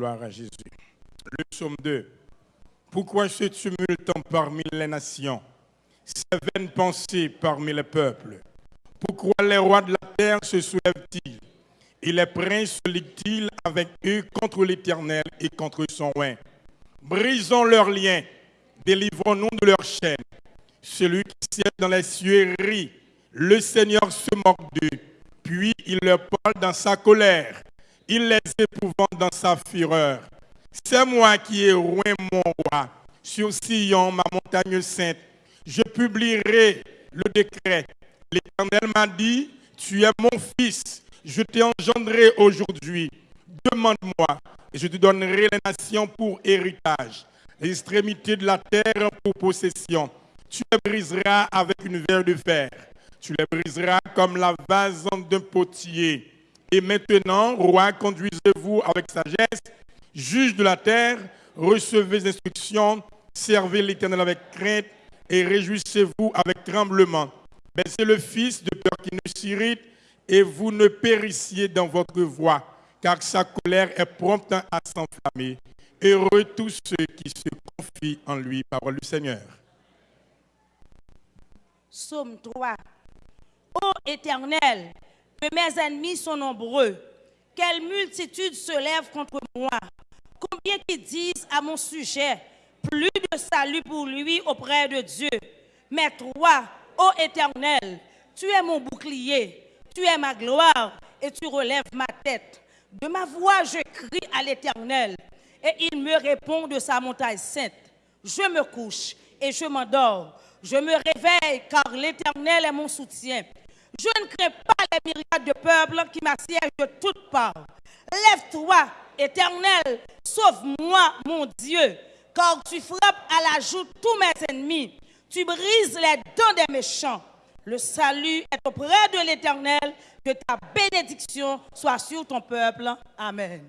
Le psaume 2. Pourquoi ce tumulte parmi les nations, ces vaines pensées parmi les peuples. Pourquoi les rois de la terre se soulèvent-ils? Et les princes se liguent-ils avec eux contre l'Éternel et contre son roi Brisons leurs liens, délivrons-nous de leurs chaînes. Celui qui siège dans les cieux rit, le Seigneur se moque d'eux, puis il leur parle dans sa colère, il les épouvante dans sa fureur. C'est moi qui ai roi mon roi sur Sion, ma montagne sainte. Je publierai le décret. L'Éternel m'a dit, tu es mon fils, je t'ai engendré aujourd'hui. Demande-moi et je te donnerai les nations pour héritage, les extrémités de la terre pour possession. Tu les briseras avec une verre de fer. Tu les briseras comme la vase d'un potier. Et maintenant, roi, conduisez-vous avec sagesse Juge de la terre, recevez les instructions, servez l'Éternel avec crainte et réjouissez-vous avec tremblement. Baissez le Fils de peur qu'il ne s'irrite et vous ne périssiez dans votre voie, car sa colère est prompte à s'enflammer. Heureux tous ceux qui se confient en lui, parole du Seigneur. Psaume 3. Ô Éternel, que mes ennemis sont nombreux, quelle multitude se lève contre moi? Combien qui disent à mon sujet, plus de salut pour lui auprès de Dieu? Mais toi, ô Éternel, tu es mon bouclier, tu es ma gloire et tu relèves ma tête. De ma voix, je crie à l'Éternel et il me répond de sa montagne sainte. Je me couche et je m'endors. Je me réveille car l'Éternel est mon soutien. Je ne crains pas les myriades de peuples qui m'assiègent de toutes parts. Lève-toi, éternel, sauve-moi, mon Dieu, car tu frappes à la joue tous mes ennemis. Tu brises les dents des méchants. Le salut est auprès de l'éternel. Que ta bénédiction soit sur ton peuple. Amen.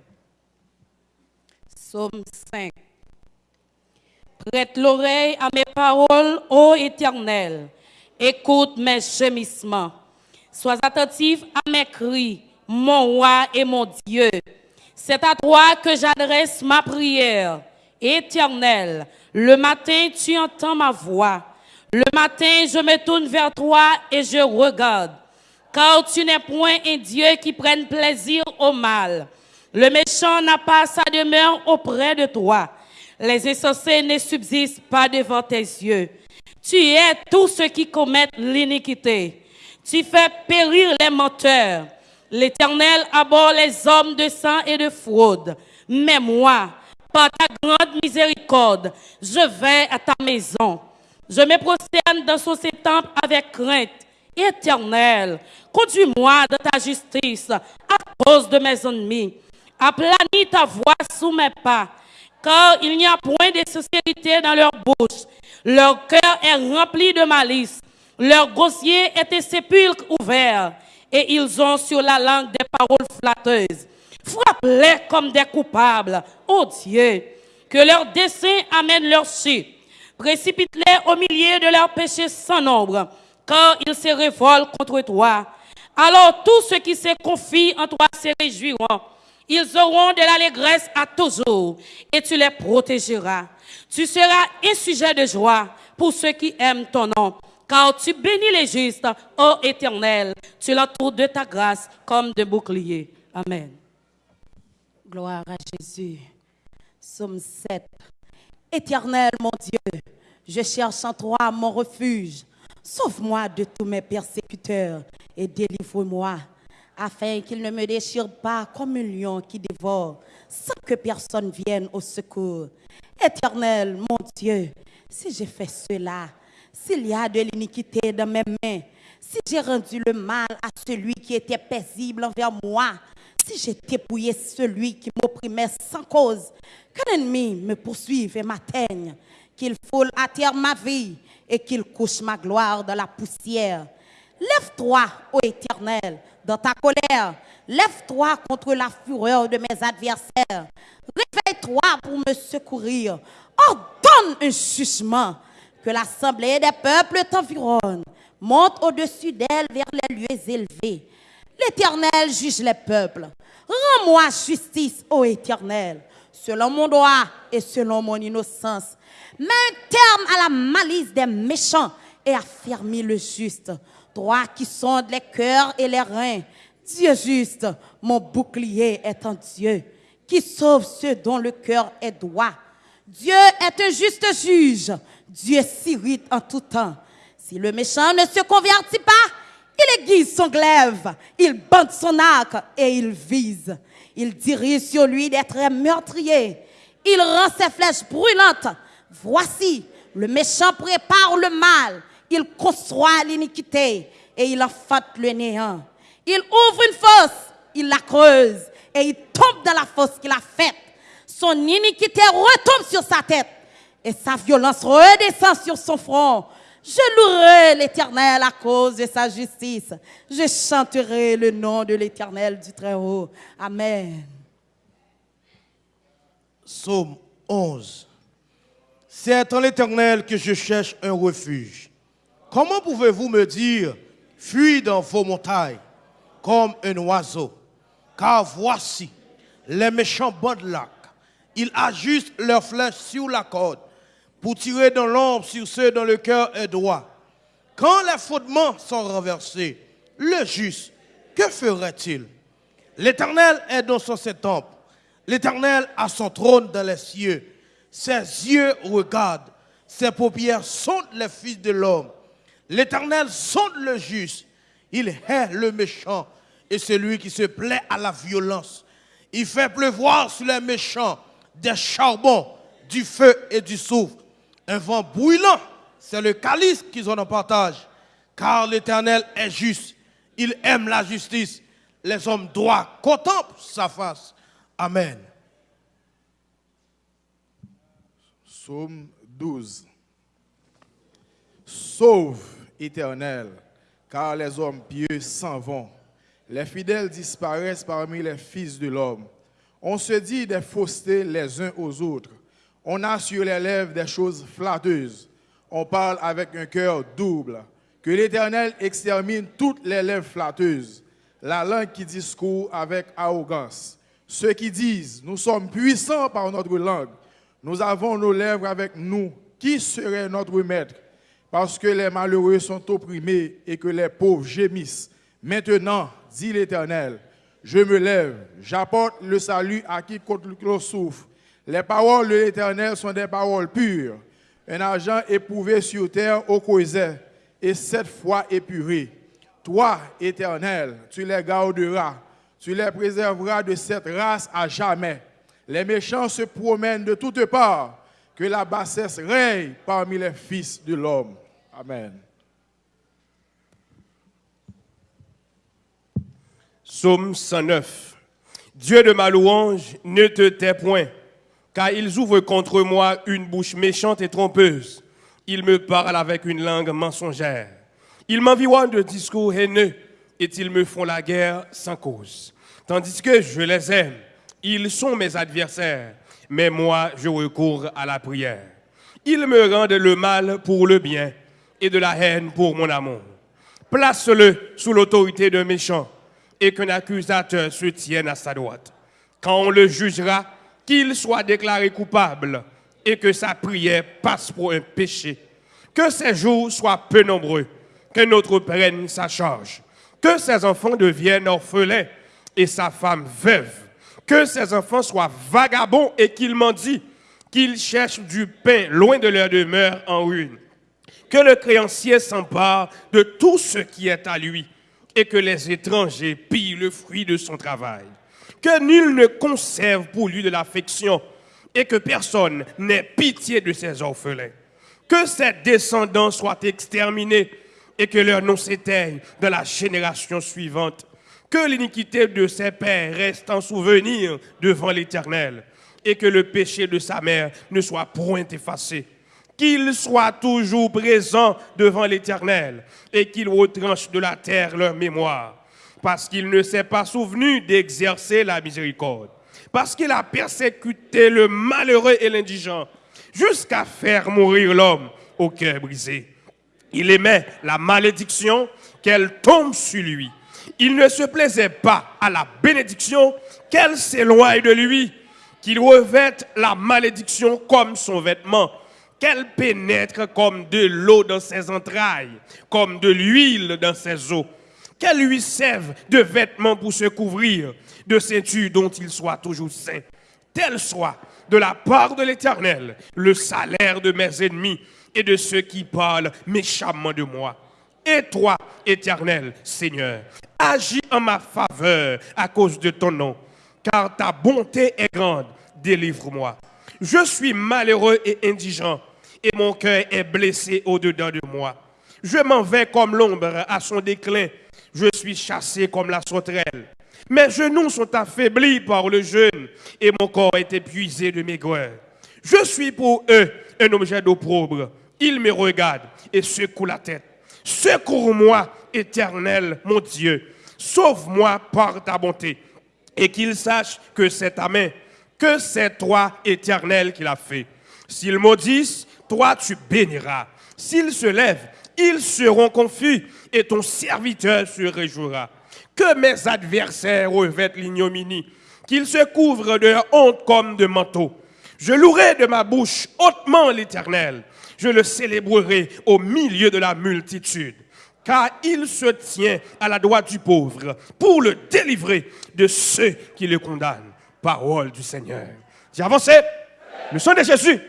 Psaume 5. Prête l'oreille à mes paroles, ô éternel. Écoute mes gémissements. Sois attentif à mes cris, mon roi et mon Dieu. C'est à toi que j'adresse ma prière. Éternel, le matin tu entends ma voix. Le matin je me tourne vers toi et je regarde. Car tu n'es point un Dieu qui prenne plaisir au mal. Le méchant n'a pas sa demeure auprès de toi. Les insensés ne subsistent pas devant tes yeux. Tu es tous ceux qui commettent l'iniquité. Tu fais périr les menteurs. L'Éternel aborde les hommes de sang et de fraude. Mais moi, par ta grande miséricorde, je vais à ta maison. Je me prosterne dans son temple avec crainte. Éternel, conduis-moi dans ta justice à cause de mes ennemis. Aplanis ta voix sous mes pas, car il n'y a point de sincérité dans leur bouche. Leur cœur est rempli de malice. Leur gosier est un sépulcre ouvert et ils ont sur la langue des paroles flatteuses. Frappe-les comme des coupables, ô Dieu, que leur dessein amène leur chute. Précipite-les au milieu de leurs péchés sans nombre, car ils se révoltent contre toi. Alors tous ceux qui se confient en toi se réjouiront. Ils auront de l'allégresse à toujours, et tu les protégeras. Tu seras un sujet de joie pour ceux qui aiment ton nom car tu bénis les justes, ô Éternel. Tu l'entoures de ta grâce comme de bouclier. Amen. Gloire à Jésus. Somme 7. Éternel, mon Dieu, je cherche en toi mon refuge. Sauve-moi de tous mes persécuteurs et délivre-moi, afin qu'ils ne me déchirent pas comme un lion qui dévore, sans que personne vienne au secours. Éternel, mon Dieu, si j'ai fait cela, s'il y a de l'iniquité dans mes mains, si j'ai rendu le mal à celui qui était paisible envers moi, si j'ai dépouillé celui qui m'opprimait sans cause, que l'ennemi me poursuive et m'atteigne, qu'il foule à terre ma vie et qu'il couche ma gloire dans la poussière. Lève-toi, ô Éternel, dans ta colère. Lève-toi contre la fureur de mes adversaires. Réveille-toi pour me secourir. Ordonne un jugement que l'assemblée des peuples t'environne, monte au-dessus d'elle vers les lieux élevés. L'Éternel juge les peuples. Rends-moi justice, ô Éternel. selon mon droit et selon mon innocence. Mets un terme à la malice des méchants et affermis le juste. Toi qui sondes les cœurs et les reins, Dieu juste, mon bouclier est un Dieu qui sauve ceux dont le cœur est droit. Dieu est un juste juge. Dieu s'irrite en tout temps. Si le méchant ne se convertit pas, il aiguise son glaive, il bande son arc et il vise. Il dirige sur lui des traits meurtriers. Il rend ses flèches brûlantes. Voici, le méchant prépare le mal. Il conçoit l'iniquité et il enfante le néant. Il ouvre une fosse, il la creuse et il tombe dans la fosse qu'il a faite. Son iniquité retombe sur sa tête et sa violence redescend sur son front. Je louerai l'Éternel à cause de sa justice. Je chanterai le nom de l'Éternel du Très-Haut. Amen. Psaume 11. C'est en l'Éternel que je cherche un refuge. Comment pouvez-vous me dire, fuis dans vos montagnes comme un oiseau? Car voici, les méchants bandent. Ils ajustent leurs flèches sur la corde pour tirer dans l'ombre sur ceux dont le cœur est droit. Quand les fondements sont renversés, le juste, que ferait-il? L'Éternel est dans son temple. L'Éternel a son trône dans les cieux. Ses yeux regardent. Ses paupières sondent les fils de l'homme. L'Éternel sonde le juste. Il hait le méchant et celui qui se plaît à la violence. Il fait pleuvoir sur les méchants des charbons, du feu et du soufre un vent brûlant, c'est le calice qu'ils ont en partage. Car l'Éternel est juste. Il aime la justice. Les hommes droits contemplent sa face. Amen. Psaume 12. Sauve, Éternel, car les hommes pieux s'en vont. Les fidèles disparaissent parmi les fils de l'homme. On se dit des faussetés les uns aux autres. On a sur les lèvres des choses flatteuses. On parle avec un cœur double. Que l'Éternel extermine toutes les lèvres flatteuses. La langue qui discourt avec arrogance. Ceux qui disent, nous sommes puissants par notre langue. Nous avons nos lèvres avec nous. Qui serait notre maître? Parce que les malheureux sont opprimés et que les pauvres gémissent. Maintenant, dit l'Éternel, je me lève, j'apporte le salut à qui le souffre les paroles de l'Éternel sont des paroles pures, un argent éprouvé sur terre au creuset et sept fois épuré. Toi, Éternel, tu les garderas, tu les préserveras de cette race à jamais. Les méchants se promènent de toutes parts, que la bassesse règne parmi les fils de l'homme. Amen. Psaume 109. Dieu de ma louange, ne te tais point car ils ouvrent contre moi une bouche méchante et trompeuse. Ils me parlent avec une langue mensongère. Ils m'environnent de discours haineux et ils me font la guerre sans cause. Tandis que je les aime, ils sont mes adversaires, mais moi je recours à la prière. Ils me rendent le mal pour le bien et de la haine pour mon amour. Place-le sous l'autorité d'un méchant et qu'un accusateur se tienne à sa droite. Quand on le jugera, qu'il soit déclaré coupable et que sa prière passe pour un péché. Que ses jours soient peu nombreux, que notre prenne sa charge. Que ses enfants deviennent orphelins et sa femme veuve. Que ses enfants soient vagabonds et qu'ils mendient, qu'ils cherchent du pain loin de leur demeure en ruine. Que le créancier s'empare de tout ce qui est à lui et que les étrangers pillent le fruit de son travail que nul ne conserve pour lui de l'affection et que personne n'ait pitié de ses orphelins. Que ses descendants soient exterminés et que leur nom s'éteigne dans la génération suivante. Que l'iniquité de ses pères reste en souvenir devant l'Éternel et que le péché de sa mère ne soit point effacé. Qu'il soit toujours présent devant l'Éternel et qu'il retranche de la terre leur mémoire parce qu'il ne s'est pas souvenu d'exercer la miséricorde, parce qu'il a persécuté le malheureux et l'indigent, jusqu'à faire mourir l'homme au cœur brisé. Il aimait la malédiction qu'elle tombe sur lui. Il ne se plaisait pas à la bénédiction qu'elle s'éloigne de lui. qu'il revête la malédiction comme son vêtement, qu'elle pénètre comme de l'eau dans ses entrailles, comme de l'huile dans ses os, qu'elle lui serve de vêtement pour se couvrir, de ceinture dont il soit toujours saint. Tel soit de la part de l'Éternel le salaire de mes ennemis et de ceux qui parlent méchamment de moi. Et toi, Éternel Seigneur, agis en ma faveur à cause de ton nom, car ta bonté est grande. Délivre-moi. Je suis malheureux et indigent, et mon cœur est blessé au-dedans de moi. Je m'en vais comme l'ombre à son déclin. Je suis chassé comme la sauterelle. Mes genoux sont affaiblis par le jeûne, et mon corps est épuisé de maigreur. Je suis pour eux un objet d'opprobre. Ils me regardent et secouent la tête. Secours-moi, éternel, mon Dieu. Sauve-moi par ta bonté. Et qu'ils sachent que c'est ta main, que c'est toi, éternel, qui l'a fait. S'ils maudissent, toi tu béniras. S'ils se lèvent, ils seront confus et ton serviteur se réjouira. Que mes adversaires revêtent l'ignominie, qu'ils se couvrent de honte comme de manteau. Je louerai de ma bouche hautement l'Éternel. Je le célébrerai au milieu de la multitude. Car il se tient à la droite du pauvre pour le délivrer de ceux qui le condamnent. Parole du Seigneur. J'ai avancé. Le sang de Jésus